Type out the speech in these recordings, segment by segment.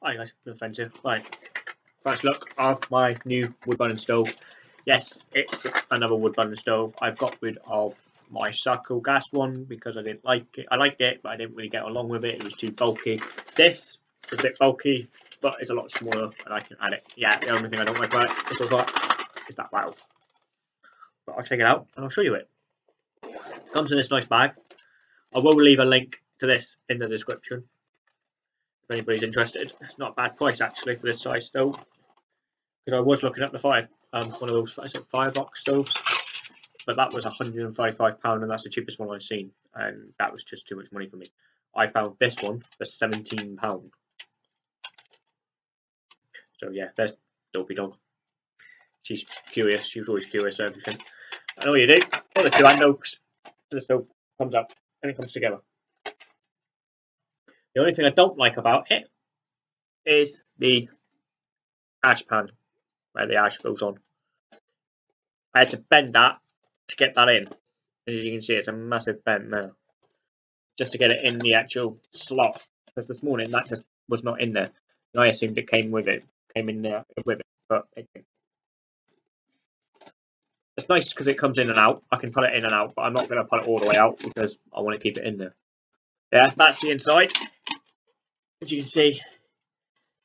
Hi guys, friends here. Right, first look of my new wood burning stove. Yes, it's another wood burning stove. I've got rid of my circle gas one because I didn't like it. I liked it, but I didn't really get along with it. It was too bulky. This is a bit bulky, but it's a lot smaller, and I can add it. Yeah, the only thing I don't like about it is, is that valve. But I'll take it out and I'll show you it. Comes in this nice bag. I will leave a link to this in the description if anybody's interested. It's not a bad price actually for this size stove. Because I was looking at the fire, um, one of those firebox stoves, but that was 155 pound, and that's the cheapest one I've seen, and that was just too much money for me. I found this one for 17 pound. So yeah, there's Dopey Dog. She's curious. She was always curious everything. And all you do, all the two hand oaks, the stove comes up and it comes together. The only thing I don't like about it is the ash pan where the ash goes on. I had to bend that to get that in. And As you can see, it's a massive bend now. Just to get it in the actual slot. Because this morning that just was not in there. And I assumed it came with it. Came in there with it. But it didn't. It's nice because it comes in and out. I can put it in and out, but I'm not going to put it all the way out because I want to keep it in there. Yeah, that's the inside. As you can see,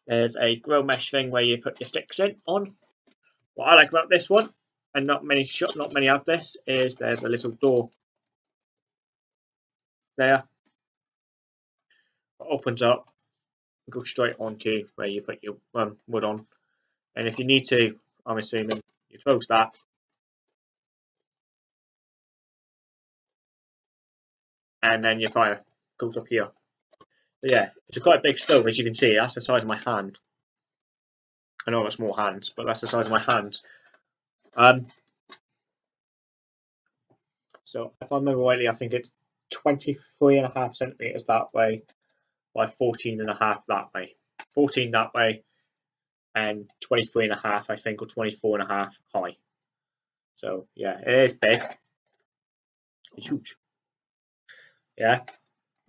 there's a grill mesh thing where you put your sticks in on. What I like about this one, and not many shop, not many have this, is there's a little door there. that opens up, go straight onto where you put your um, wood on. And if you need to, I'm assuming you close that. And then your fire goes up here. But yeah, it's a quite big stove as you can see. That's the size of my hand. I know I've got small hands, but that's the size of my hands. Um, so if I remember rightly, I think it's 23 and a half centimeters that way by 14 and a half that way. 14 that way and 23 and a half, I think, or 24 and a half high. So yeah, it is big. It's huge. Yeah.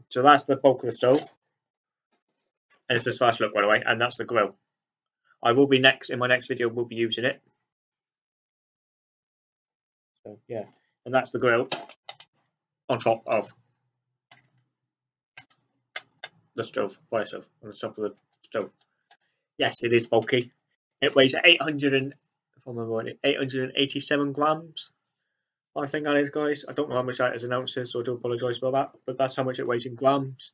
So that's the bulk of the stove. And it's this first look, by the way, and that's the grill. I will be next in my next video. We'll be using it. So yeah, and that's the grill on top of the stove, fire stove, on the top of the stove. Yes, it is bulky. It weighs 800 and, if I remember right, 887 grams. I think that is, guys. I don't know how much that is in ounces, so I do apologise for that. But that's how much it weighs in grams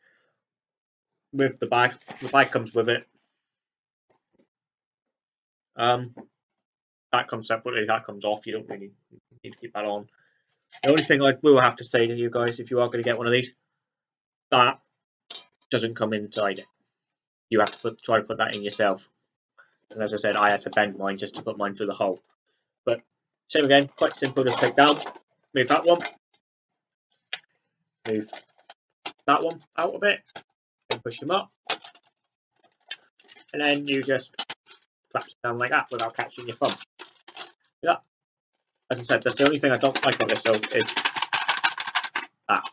with the bag. The bag comes with it. Um, that comes separately. That comes off. You don't really need to keep that on. The only thing I will have to say to you guys, if you are going to get one of these, that doesn't come inside it. You have to put, try to put that in yourself. And as I said, I had to bend mine just to put mine through the hole. But same again, quite simple. Just take down, move that one, move that one out a bit, push them up. And then you just clap down like that without catching your thumb. Yeah. As I said, that's the only thing I don't like on this stove is that.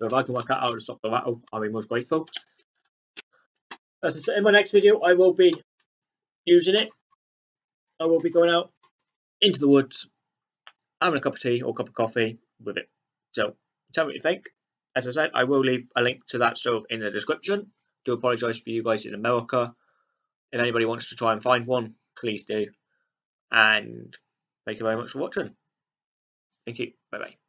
So if I can work out how to stop the rattle, I'll be most grateful. As I said, in my next video, I will be using it. I will be going out into the woods, having a cup of tea or a cup of coffee with it. So tell me what you think. As I said, I will leave a link to that stove in the description. Do apologise for you guys in America. If anybody wants to try and find one, please do. And thank you very much for watching. Thank you. Bye bye.